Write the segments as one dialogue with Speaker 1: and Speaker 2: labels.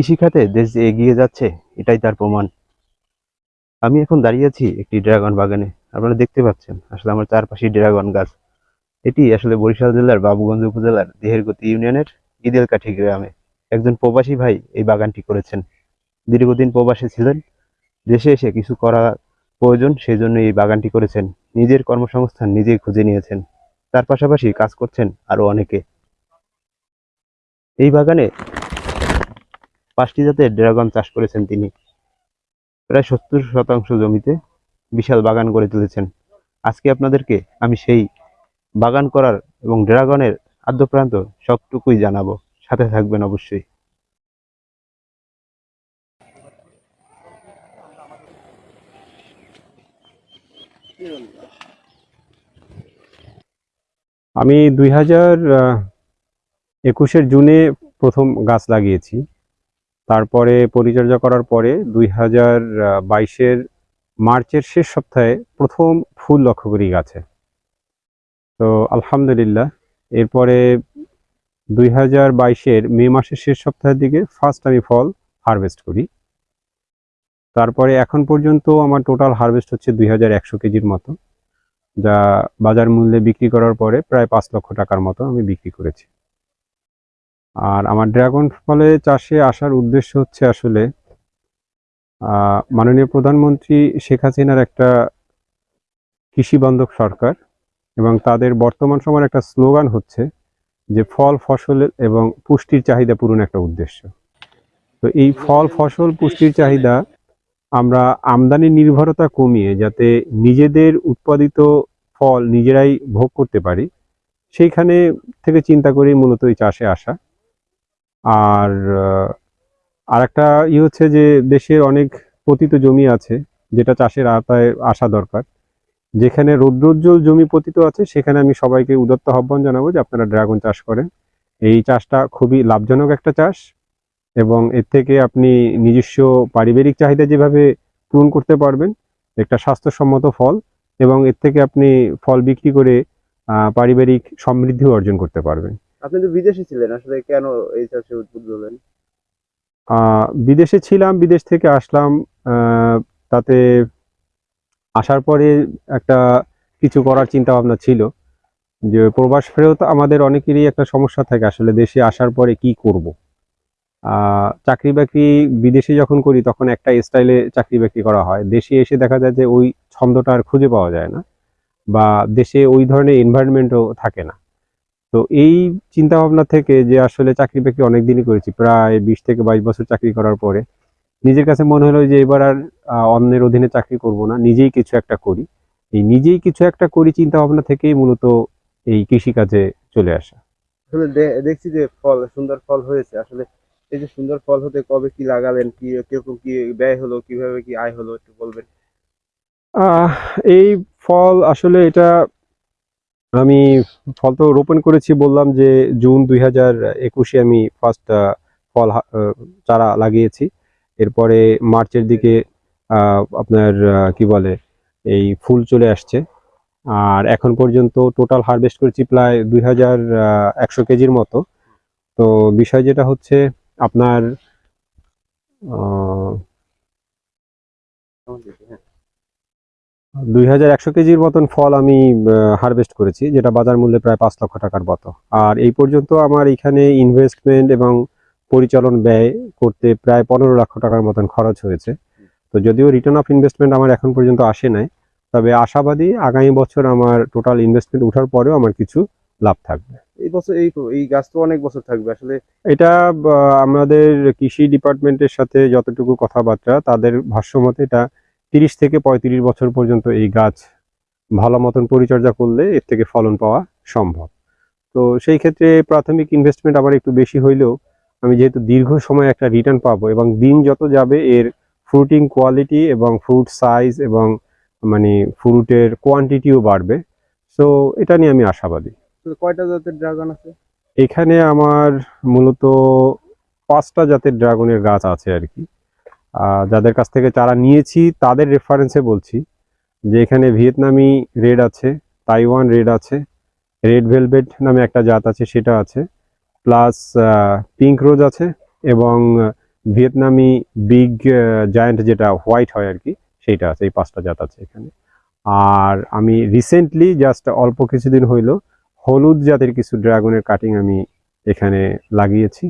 Speaker 1: কৃষিখাতে দেশ যে এগিয়ে যাচ্ছে, এটাই তার প্রমাণ। আমি এখন দাঁড়িয়ে আছি একটি ড্রাগন বাগানে। আপনারা দেখতে পাচ্ছেন, আসলে আমার চারপাশে ড্রাগন গাছ। এটি আসলে বরিশাল জেলার বাবুগঞ্জ উপজেলার দেহেরগতি ইউনিয়নের ইদেলকাঠি গ্রামে। একজন প্রবাসী ভাই এই বাগানটি করেছেন। দীর্ঘদিন প্রবাসে ছিলেন। দেশে এসে কিছু করা প্রয়োজন সেই জন্য এই বাগানটি করেছেন। নিজের কর্মসংস্থান নিজেই খুঁজে নিয়েছেন। তার পাশাপাশি কাজ করছেন আরও অনেকে। এই বাগানে পাঁচটি জাতের ড্রাগন চাষ করেছেন তিনি। প্রায় সত্তর শতাংশ জমিতে বিশাল বাগান গড়ে তুলেছেন। আজকে আপনাদেরকে আমি সেই বাগান করার এবং ড্রাগনের আদ্যপ্রান্ত সবটুকুই জানাব। সাথে থাকবেন অবশ্যই।
Speaker 2: আমি দুই হাজার একুশের জুনে প্রথম গাছ লাগিয়েছি। তারপরে পরিচর্যা করার পরে দুই হাজার বাইশের মার্চের শেষ সপ্তাহে প্রথম ফুল লক্ষ্য করি গাছে। তো আলহামদুলিল্লাহ, এরপরে দুই হাজার বাইশের মে মাসের শেষ সপ্তাহের দিকে ফার্স্ট আমি ফল হারভেস্ট করি। তারপরে এখন পর্যন্ত আমার টোটাল হারভেস্ট হচ্ছে দুই হাজার একশো কেজির মতো, যা বাজার মূল্যে বিক্রি করার পরে প্রায় পাঁচ লক্ষ টাকার মতো আমি বিক্রি করেছি। আর আমার ড্রাগন ফলে চাষে আসার উদ্দেশ্য হচ্ছে আসলে মাননীয় প্রধানমন্ত্রী শেখ হাসিনার একটা কৃষি বান্ধব সরকার এবং তাদের বর্তমান সময়ের একটা স্লোগান হচ্ছে যে ফল, ফসল এবং পুষ্টির চাহিদা পূরণ একটা উদ্দেশ্য। তো এই ফল, ফসল, পুষ্টির চাহিদা আমরা আমদানি নির্ভরতা কমিয়ে যাতে নিজেদের উৎপাদিত ফল নিজেরাই ভোগ করতে পারি, সেইখানে থেকে চিন্তা করেই মূলত এই চাষে আসা। আর আর একটা ই হচ্ছে যে দেশের অনেক পতিত জমি আছে, যেটা চাষের আওতায় আসা দরকার। যেখানে রৌদ্রোজ্জ্বল জমি পতিত আছে, সেখানে আমি সবাইকে উদত্ত আহ্বান জানাব যে আপনারা ড্রাগন চাষ করেন। এই চাষটা খুবই লাভজনক একটা চাষ এবং এর থেকে আপনি নিজস্ব পারিবারিক চাহিদা যেভাবে পূরণ করতে পারবেন, একটা স্বাস্থ্যসম্মত ফল এবং এর থেকে আপনি ফল বিক্রি করে পারিবারিক সমৃদ্ধিও অর্জন করতে পারবেন।
Speaker 1: আপনি তো বিদেশে ছিলেন, আসলে কেন এই চাষে উদ্বুদ্ধ হলেন?
Speaker 2: বিদেশে ছিলাম, বিদেশ থেকে আসলাম তাতে আসার পরে একটা কিছু করার চিন্তা ভাবনা ছিল, যে প্রবাস ফেরত আমাদের অনেকেরই একটা সমস্যা থাকে, আসলে দেশে আসার পরে কি করব? চাকরি বাকরি বিদেশে যখন করি, তখন একটা স্টাইলে চাকরি বাকরি করা হয়। দেশে এসে দেখা যায় যে ওই ছন্দটা আর খুঁজে পাওয়া যায় না, বা দেশে ওই ধরনের এনভায়রনমেন্টও থাকে না। তো এই চিন্তা ভাবনা থেকে যে আসলে চাকরি বাকরি অনেক দিনই করেছি প্রায় বিশ থেকে বাইশ বছর চাকরি করার পরে নিজের কাছে মনে হলো যে এবার আর অন্যের অধীনে চাকরি করব না নিজেই কিছু একটা করি। এই নিজেই কিছু একটা করি চিন্তা ভাবনা থেকেই মূলত এই কৃষিকাজে চলে আসা।
Speaker 1: আসলে দেখছি যে ফল সুন্দর ফল হয়েছে। আসলে এই যে সুন্দর ফল হতে কবে কি লাগালেন কি কীরকম কি ব্যয় হলো কীভাবে কি আয় হলো একটু বলবেন?
Speaker 2: আহ, এই ফল আসলে এটা আমি ফল তো রোপণ করেছি, বললাম যে জুন দুই হাজার একুশে আমি ফার্স্ট ফল চারা লাগিয়েছি। এরপরে মার্চের দিকে আপনার কি বলে, এই ফুল চলে আসছে। আর এখন পর্যন্ত টোটাল হারভেস্ট করেছি প্রায় দুই হাজার একশো কেজির মতো। তো বিষয় যেটা হচ্ছে, আপনার দুই হাজার একশো কেজির মতন ফল আমি হারভেস্ট করেছি যেটা বাজার মূল্যে প্রায় পাঁচ লক্ষ টাকার মতো। আর এই পর্যন্ত আমার এখানে ইনভেস্টমেন্ট এবং পরিচালন ব্যয় করতে প্রায় পনেরো লক্ষ টাকার মতন খরচ হয়েছে। তো যদিও রিটার্ন অফ ইনভেস্টমেন্ট আমার এখন পর্যন্ত আসে নাই তবে আশাবাদী আগামী বছর আমার টোটাল ইনভেস্টমেন্ট ওঠার পরেও আমার কিছু লাভ থাকবে।
Speaker 1: এই বছর এই এই গাছ তো অনেক বছর থাকবে আসলে
Speaker 2: এটা আমাদের কৃষি ডিপার্টমেন্টের সাথে যতটুকু কথাবার্তা তাদের ভাষ্যমতে এটা তিরিশ থেকে পঁয়ত্রিশ বছর পর্যন্ত এই গাছ ভালো মতন পরিচর্যা করলে এর থেকে ফলন পাওয়া সম্ভব। তো সেই ক্ষেত্রে প্রাথমিক ইনভেস্টমেন্ট আবার একটু বেশি হইলেও আমি যেহেতু দীর্ঘ সময় একটা রিটার্ন পাবো এবং দিন যত যাবে এর ফ্রুটিং কোয়ালিটি এবং ফ্রুট সাইজ এবং মানে ফ্রুটের কোয়ান্টিটিও বাড়বে। সো এটা নিয়ে আমি আশাবাদী।
Speaker 1: কয়টা জাতের ড্রাগন আছে?
Speaker 2: এখানে আমার মূলত পাঁচটা জাতের ড্রাগনের গাছ আছে আর কি। যাদের কাছ থেকে চারা নিয়েছি, তাদের রেফারেন্সে বলছি যে এখানে ভিয়েতনামি রেড আছে, তাইওয়ান রেড আছে, রেড ভেলভেট নামে একটা জাত আছে, সেটা আছে, প্লাস পিঙ্ক রোজ আছে এবং ভিয়েতনামি বিগ জায়ান্ট যেটা হোয়াইট হয় আর কি সেইটা আছে, এই পাঁচটা জাত আছে এখানে। আর আমি রিসেন্টলি জাস্ট অল্প কিছুদিন হইল হলুদ জাতের কিছু ড্রাগনের কাটিং আমি এখানে লাগিয়েছি,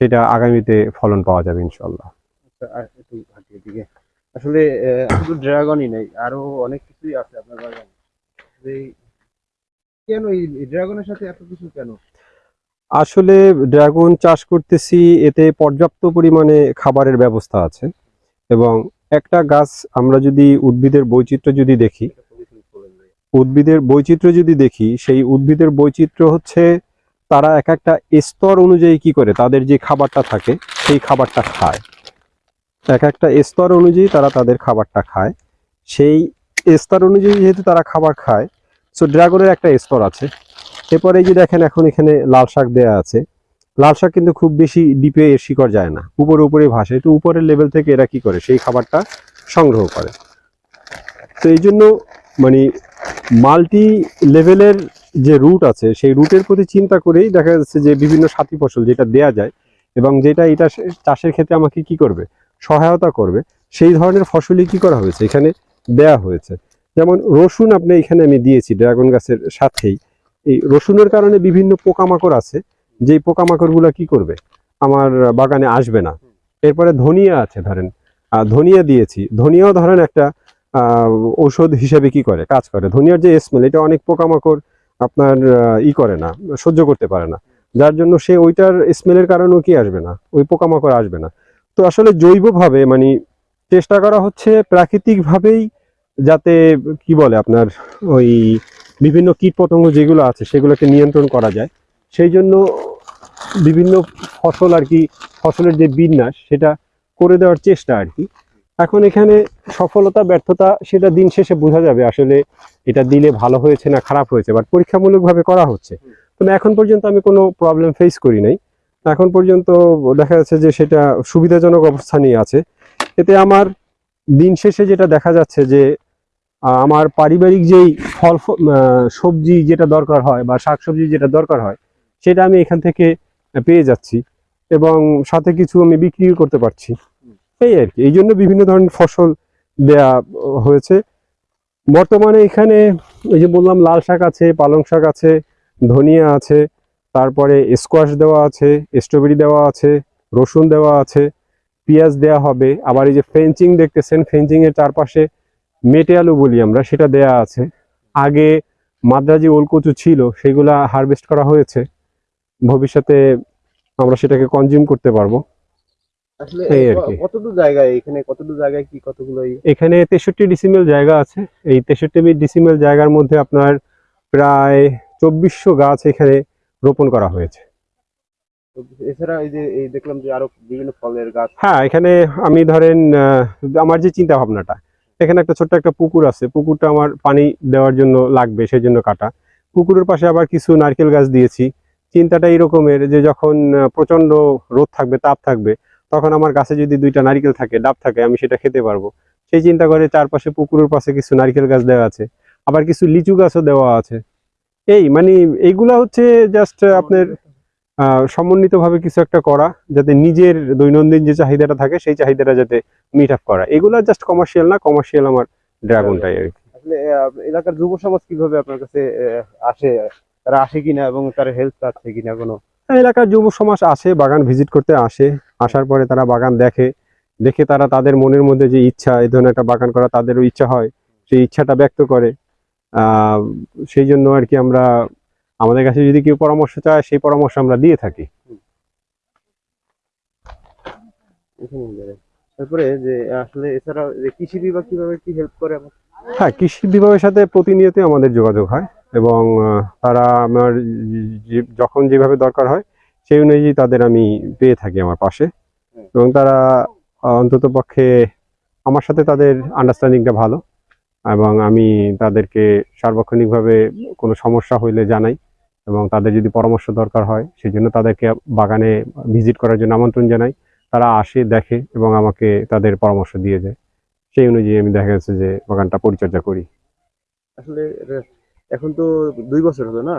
Speaker 2: সেটা আগামীতে ফলন পাওয়া যাবে ইনশাল্লাহ
Speaker 1: একটু ঘাটিয়ে দিকে আসলে শুধু ড্রাগনই নেই আরও অনেক কিছুই আছে আপনার বাগানে। কেন এই ড্রাগনের সাথে এত কিছু কেন?
Speaker 2: আসলে ড্রাগন চাষ করতেছি এতে পর্যাপ্ত পরিমাণে খাবারের ব্যবস্থা আছে। এবং একটা গাছ আমরা যদি উদ্ভিদের বৈচিত্র্য যদি দেখি উদ্ভিদের বৈচিত্র্য যদি দেখি সেই উদ্ভিদের বৈচিত্র্য হচ্ছে তারা এক একটা স্তর অনুযায়ী কি করে তাদের যে খাবারটা থাকে সেই খাবারটা খায়। এক একটা স্তর অনুযায়ী তারা তাদের খাবারটা খায়। সেই স্তর অনুযায়ী যেহেতু তারা খাবার খায় সো ড্রাগনের একটা স্তর আছে। এরপরে এই যে দেখেন এখন এখানে লাল শাক দেয়া আছে। লাল শাক কিন্তু খুব বেশি ডিপে এর শিকড় যায় না। উপরে উপরে ভাসে। তো উপরের লেভেল থেকে এরা কি করে? সেই খাবারটা সংগ্রহ করে। তো এই জন্য মানে মাল্টি লেভেলের যে রুট আছে, সেই রুটের প্রতি চিন্তা করেই দেখা যাচ্ছে যে বিভিন্ন সাথী ফসল যেটা দেয়া যায় এবং যেটা এটা চাষের ক্ষেত্রে আমাকে কি করবে? সহায়তা করবে। সেই ধরনের ফসলই কি করা হয়েছে? এখানে দেয়া হয়েছে। যেমন রসুন আপনি এখানে আমি দিয়েছি ড্রাগন গাছের সাথেই। এই রসুনের কারণে বিভিন্ন পোকামাকড় আছে। যেই পোকামাকড়গুলো কি করবে? আমার বাগানে আসবে না। এরপরে ধনিয়া আছে ধরেন। ধনিয়া দিয়েছি। ধনিয়াও ধরেন একটা ঔষধ হিসেবে কি করে? কাজ করে। ধনিয়ার যে স্মেল এটা অনেক পোকামাকড় আপনার ই করে না, সহ্য করতে পারে না। যার জন্য সে ওইটার স্মেলের কারণেও কি আসবে না? ওই পোকামাকড় আসবে না। তো আসলে জৈবভাবে মানে চেষ্টা করা হচ্ছে প্রাকৃতিকভাবেই যাতে, কি বলে আপনার, ওই বিভিন্ন কীটপতঙ্গ যেগুলো আছে সেগুলোকে নিয়ন্ত্রণ করা যায়। সেই জন্য বিভিন্ন ফসল আর কি, ফসলের যে বিন্যাস সেটা করে দেওয়ার চেষ্টা আর কি। এখন এখানে সফলতা, ব্যর্থতা সেটা দিন শেষে বোঝা যাবে আসলে এটা দিলে ভালো হয়েছে না খারাপ হয়েছে বাট পরীক্ষামূলকভাবে করা হচ্ছে। তবে এখন পর্যন্ত আমি কোনো প্রবলেম ফেস করি নাই। এখন পর্যন্ত দেখা যাচ্ছে যে সেটা সুবিধাজনক অবস্থানেই আছে। এতে আমার দিন শেষে যেটা দেখা যাচ্ছে যে আমার পারিবারিক যেই ফল সবজি যেটা দরকার হয় বা শাকসবজি যেটা দরকার হয়, সেটা আমি এখান থেকে পেয়ে যাচ্ছি এবং সাথে কিছু আমি বিক্রিও করতে পারছি। এই আর কি। এই জন্য বিভিন্ন ধরনের ফসল দেয়া হয়েছে। বর্তমানে এখানে এই যে বললাম, লাল শাক আছে, পালং শাক আছে, ধনিয়া আছে তারপরে স্কোয়াশ দেওয়া আছে স্ট্রবেরি দেওয়া আছে রসুন দেওয়া আছে পেঁয়াজ দেওয়া হবে আবার এই যে ফেঞ্চিং দেখতেছেন ফেঞ্চিং এর চারপাশে মেটে আলু বলি আমরা সেটা দেয়া আছে। আগে মাদ্রাজি ওলকচু ছিল সেগুলা হারভেস্ট করা হয়েছে ভবিষ্যতে আমরা সেটাকে কনজিউম করতে পারব।
Speaker 1: এখানে
Speaker 2: তেষট্টি ডিসিমেল জায়গা আছে। এই তেষট্টি ডিসিমেল জায়গার মধ্যে আপনার প্রায় চব্বিশশো গাছ এখানে রোপণ করা হয়েছে।
Speaker 1: এছাড়া এই যে এই দেখলাম যে আরও বিভিন্ন ফলের গাছ।
Speaker 2: হ্যাঁ এখানে আমি ধরেন আমার যে চিন্তা ভাবনাটা এখানে একটা ছোট্ট একটা পুকুর আছে। পুকুরটা আমার পানি দেওয়ার জন্য লাগবে সেই জন্য কাটা। পুকুরের পাশে আবার কিছু নারকেল গাছ দিয়েছি। চিন্তাটা এরকমের যে যখন প্রচণ্ড রোদ থাকবে তাপ থাকবে তখন আমার গাছে যদি দুইটা নারকেল থাকে ডাব থাকে আমি সেটা খেতে পারব। সেই চিন্তা করে চারপাশে পুকুরের পাশে কিছু নারকেল গাছ দেওয়া আছে। আবার কিছু লিচু গাছও দেওয়া আছে। এই মানে এইগুলা হচ্ছে জাস্ট আপনার সমন্বিতভাবে কিছু একটা করা যাতে নিজের দৈনন্দিন যে চাহিদাটা থাকে সেই চাহিদাটা যাতে মিট আপ করা। এগুলা জাস্ট কমার্শিয়াল না কমার্শিয়াল আমার ড্রাগনটাই আর কি।
Speaker 1: আসলে এলাকার যুব সমাজ কীভাবে আপনার কাছে আসে? তারা আসে কিনা এবং তার হেল্প পাচ্ছে কিনা কোনো?
Speaker 2: এলাকার যুব সমাজ আসে বাগান ভিজিট করতে আসে। আসার পরে তারা বাগান দেখে দেখে তারা তাদের মনের মধ্যে যে ইচ্ছা এই ধরনের একটা বাগান করা তাদেরও ইচ্ছা হয়। সেই ইচ্ছাটা ব্যক্ত করে। সেই জন্য আর কি আমরা আমাদের কাছে যদি কেউ পরামর্শ চায় সেই পরামর্শ আমরা দিয়ে থাকি।
Speaker 1: তারপরে যে আসলে এছাড়া যে কৃষি বিভাগ কীভাবে কি হেল্প করে?
Speaker 2: হ্যাঁ কৃষি বিভাগের সাথে প্রতিনিয়ত আমাদের যোগাযোগ হয় এবং তারা আমার যখন যেভাবে দরকার হয় সেই অনুযায়ী তাদের আমি পেয়ে থাকি আমার পাশে। এবং তারা অন্তত পক্ষে আমার সাথে তাদের আন্ডারস্ট্যান্ডিংটা ভালো। এবং আমি তাদেরকে সার্বক্ষণিকভাবে কোনো সমস্যা হইলে জানাই এবং তাদের যদি পরামর্শ দরকার হয় সেই জন্য তাদেরকে বাগানে ভিজিট করার জন্য আমন্ত্রণ জানাই। তারা আসে দেখে এবং আমাকে তাদের পরামর্শ দিয়ে যায়। সেই অনুযায়ী আমি দেখা যাচ্ছে যে বাগানটা পরিচর্যা করি।
Speaker 1: আসলে এখন তো দুই বছর হলো না?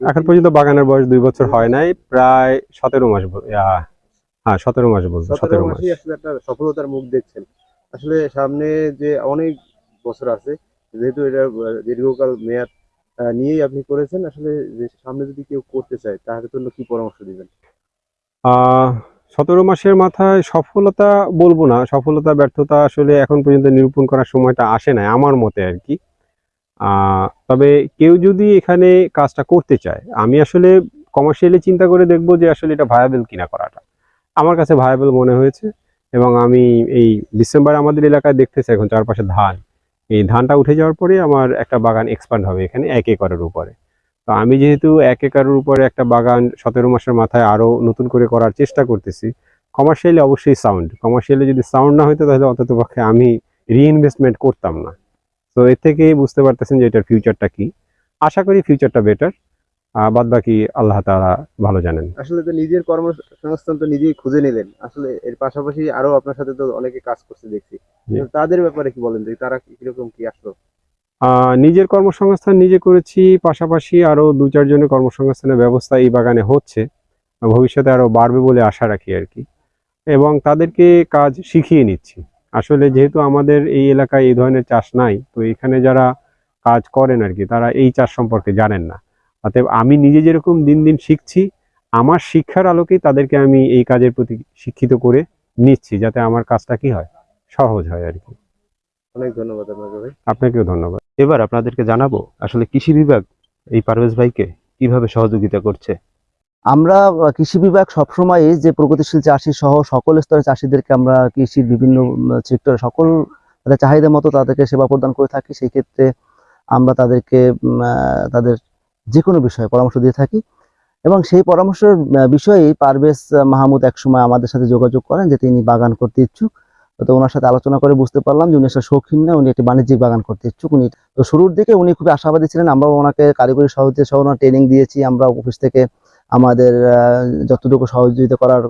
Speaker 2: এখন পর্যন্ত বাগানের বয়স দুই বছর হয় নাই প্রায় সতেরো মাস হ্যাঁ সতেরো মাস বলতো
Speaker 1: সতেরো
Speaker 2: সতেরো মাস।
Speaker 1: আসলে একটা সফলতার মুখ দেখছেন। আসলে সামনে যে অনেক বছর আছে। যেহেতু এটা দীর্ঘকাল মেয়াদ নিয়েই আপনি করেছেন, আসলে সামনে যদি কেউ করতে চায় তাহলে জন্য কি পরামর্শ দিবেন?
Speaker 2: সতেরো মাসের মাথায় সফলতা বলব না। সফলতা, ব্যর্থতা আসলে এখন পর্যন্ত নিরূপণ করার সময়টা আসে না আমার মতে আর কি। তবে কেউ যদি এখানে কাজটা করতে চায়, আমি আসলে কমার্শিয়ালি চিন্তা করে দেখব যে আসলে এটা ভায়াবেল কিনা করাটা। আমার কাছে ভায়াবেল মনে হয়েছে এবং আমি এই ডিসেম্বরে আমাদের এলাকায় দেখতেছি, এখন চারপাশে ধান। এই ধানটা উঠে যাওয়ার পরে আমার একটা বাগান এক্সপান্ড হবে এখানে এক একরের উপরে। তো আমি যেহেতু এক একরের উপরে একটা বাগান সতেরো মাসের মাথায় আরও নতুন করে করার চেষ্টা করতেছি কমার্শিয়ালি অবশ্যই সাউন্ড কমার্শিয়ালি যদি সাউন্ড না হইতো তাহলে অন্তত পক্ষে আমি রিইনভেস্টমেন্ট করতাম না। তো এর থেকে বুঝতে পারতেছেন যে এটার ফিউচারটা কি। আশা করি ফিউচারটা বেটার বাদ বাকি আল্লাহ তারা ভালো জানেন।
Speaker 1: আসলে তো নিজের কর্মসংস্থান তো নিজেই খুঁজে নিলেন। আসলে এর পাশাপাশি আরও আপনার সাথে তো অনেকে কাজ করতে দেখছি। তাদের ব্যাপারে কি বলেন যে তারা কীরকম কি আসলো?
Speaker 2: নিজের কর্মসংস্থান নিজে করেছি পাশাপাশি আরও দু চারজনের কর্মসংস্থানের ব্যবস্থা এই বাগানে হচ্ছে। ভবিষ্যতে আরও বাড়বে বলে আশা রাখি আর কি। এবং তাদেরকে কাজ শিখিয়ে নিচ্ছি। আসলে যেহেতু আমাদের এই এলাকায় এই ধরনের চাষ নাই তো এখানে যারা কাজ করেন আর কি তারা এই চাষ সম্পর্কে জানেন না। অতএব আমি নিজে যেরকম দিন দিন শিখছি আমার শিক্ষার আলোকেই তাদেরকে আমি এই কাজের প্রতি শিক্ষিত করে নিচ্ছি যাতে আমার কাজটা কি হয়? সহজ হয় আর কি।
Speaker 1: অনেক ধন্যবাদ আপনাকে ভাই।
Speaker 2: আপনাকেও ধন্যবাদ।
Speaker 1: এবার আপনাদেরকে জানাব আসলে কৃষি বিভাগ এই পারভেজ ভাইকে কীভাবে সহযোগিতা করছে?
Speaker 3: আমরা কৃষি বিভাগ সবসময় যে প্রগতিশীল চাষি সহ সকল স্তরে চাষিদেরকে আমরা কৃষির বিভিন্ন সেক্টরে সকল তাদের চাহিদা মতো তাদেরকে সেবা প্রদান করে থাকি সেই ক্ষেত্রে আমরা তাদেরকে তাদের যে কোনো বিষয়ে পরামর্শ দিয়ে থাকি। এবং সেই পরামর্শের আহ, বিষয়েই পারভেজ মাহমুদ একসময় আমাদের সাথে যোগাযোগ করেন যে তিনি বাগান করতে ইচ্ছুক। তো ওনার সাথে আলোচনা করে বুঝতে পারলাম যে উনি একটা শৌখিন না উনি একটি বাণিজ্যিক বাগান করতে ইচ্ছুক। উনি তো শুরুর দিকে উনি খুবই আশাবাদী ছিলেন। আমরা ওনাকে কারিগরি সহযোগিতা সহ ওনার ট্রেনিং দিয়েছি। আমরা অফিস থেকে আমাদের যতটুকু সহযোগিতা করার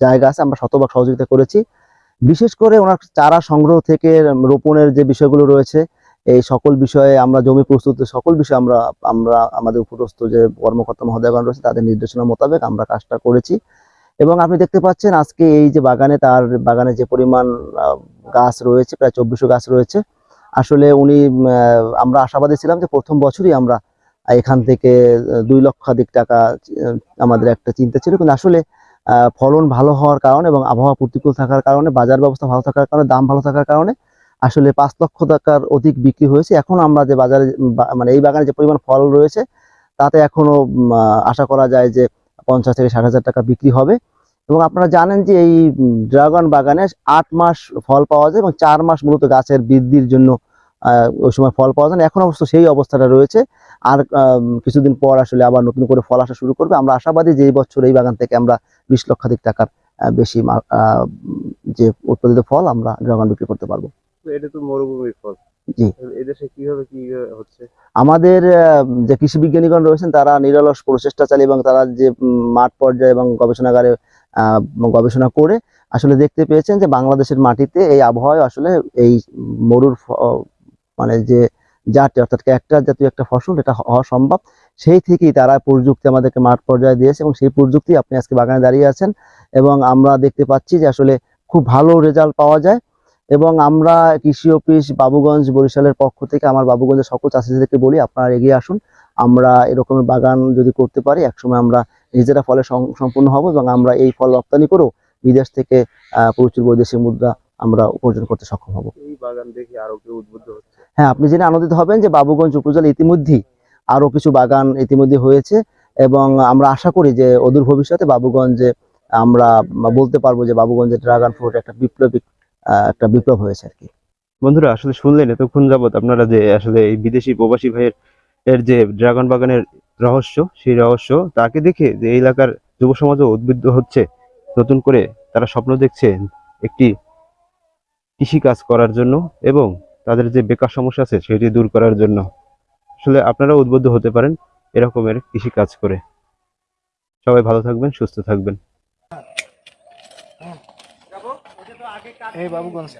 Speaker 3: জায়গা আছে আমরা শতভাগ সহযোগিতা করেছি। বিশেষ করে ওনার চারা সংগ্রহ থেকে রোপণের যে বিষয়গুলো রয়েছে এই সকল বিষয়ে আমরা জমি প্রস্তুত, সকল বিষয়ে আমরা আমরা আমাদের উপরস্থ যে কর্মকর্তা মহোদয়গণ রয়েছে, তাদের নির্দেশনা মোতাবেক আমরা কাজটা করেছি। এবং আপনি দেখতে পাচ্ছেন আজকে এই যে বাগানে তার, বাগানে যে পরিমাণ গাছ রয়েছে, প্রায় চব্বিশশো গাছ রয়েছে। আসলে উনি আমরা আশাবাদী ছিলাম যে প্রথম বছরই আমরা এখান থেকে দুই লক্ষাধিক টাকা আমাদের একটা চিন্তা ছিল। কিন্তু আসলে ফলন ভালো হওয়ার কারণে এবং আবহাওয়া প্রতিকূল থাকার কারণে, বাজার ব্যবস্থা ভালো থাকার কারণে, দাম ভালো থাকার কারণে আসলে পাঁচ লক্ষ টাকার অধিক বিক্রি হয়েছে। এখন আমরা যে বাজারে মানে এই বাগানে যে পরিমাণ ফল রয়েছে, তাতে এখনও আশা করা যায় যে পঞ্চাশ থেকে ষাট হাজার টাকা বিক্রি হবে। এবং আপনারা জানেন যে এই ড্রাগন বাগানে আট মাস ফল পাওয়া যায় এবং চার মাস মূলত গাছের বৃদ্ধির জন্য ওই সময় ফল পাওয়া যায়। এখন অবশ্য সেই অবস্থাটা রয়েছে। আর কিছুদিন পর আসলে আবার নতুন করে ফল আসা শুরু করবে। আমরা আশাবাদী যে এই বছর এই বাগান থেকে আমরা বিশ লক্ষাধিক টাকার বেশি যে উৎপাদিত ফল আমরা ড্রাগন বিক্রি করতে পারব।
Speaker 1: এটা তো মরুভূমির ফল।
Speaker 3: জি।
Speaker 1: এদেশে কীভাবে কি হচ্ছে?
Speaker 3: আমাদের যে কৃষি বিজ্ঞানীগণ রয়েছেন তারা নিরলস প্রচেষ্টা চালিয়ে এবং তারা যে মাঠ পর্যায়ে এবং গবেষণাগারে গবেষণা করে আসলে দেখতে পেয়েছেন যে বাংলাদেশের মাটিতে এই আবহাওয়ায় আসলে এই মরুর মানে যে জাতি অর্থাৎ একটা জাতীয় একটা ফসল এটা হওয়া সম্ভব। সেই থেকেই তারা প্রযুক্তি আমাদেরকে মাঠ পর্যায়ে দিয়েছে এবং সেই প্রযুক্তি আপনি আজকে বাগানে দাঁড়িয়ে আছেন এবং আমরা দেখতে পাচ্ছি যে আসলে খুব ভালো রেজাল্ট পাওয়া যায়। এবং আমরা কৃষি অফিস বাবুগঞ্জ বরিশালের পক্ষ থেকে আমার বাবুগঞ্জের সকল চাষিদেরকে বলি আপনারা এগিয়ে আসুন। আমরা এরকমের বাগান যদি করতে পারি একসময় আমরা নিজেরা ফলে সম্পূর্ণ হব এবং আমরা এই ফল রপ্তানি করেও বিদেশ থেকে প্রচুর বৈদেশিক মুদ্রা আমরা উপার্জন করতে সক্ষম হব।
Speaker 1: এই বাগান দেখে আরও কেউ উদ্বুদ্ধ হচ্ছে?
Speaker 3: হ্যাঁ আপনি জেনে আনন্দিত হবেন যে বাবুগঞ্জ উপজেলা ইতিমধ্যেই আরও কিছু বাগান ইতিমধ্যে হয়েছে এবং আমরা আশা করি যে অদূর ভবিষ্যতে বাবুগঞ্জে আমরা বলতে পারব যে বাবুগঞ্জের ড্রাগন ফ্রুট একটা বিপ্লবিক আহ, একটা বিপ্লব হয়েছে আর কি।
Speaker 1: বন্ধুরা, আসলে শুনলেন এতক্ষণ যাবত আপনারা যে আসলে এই বিদেশি প্রবাসী ভাইয়ের, এর যে ড্রাগন বাগানের রহস্য, সেই রহস্য, তাকে দেখে যে এই এলাকার যুব সমাজও উদ্বুদ্ধ হচ্ছে, নতুন করে তারা স্বপ্ন দেখছে একটি কৃষি কাজ করার জন্য এবং তাদের যে বেকার সমস্যা আছে সেটি দূর করার জন্য। আসলে আপনারা উদ্বুদ্ধ হতে পারেন এরকমের কৃষি কাজ করে। সবাই ভালো থাকবেন, সুস্থ থাকবেন।
Speaker 4: এই বাবুগঞ্জ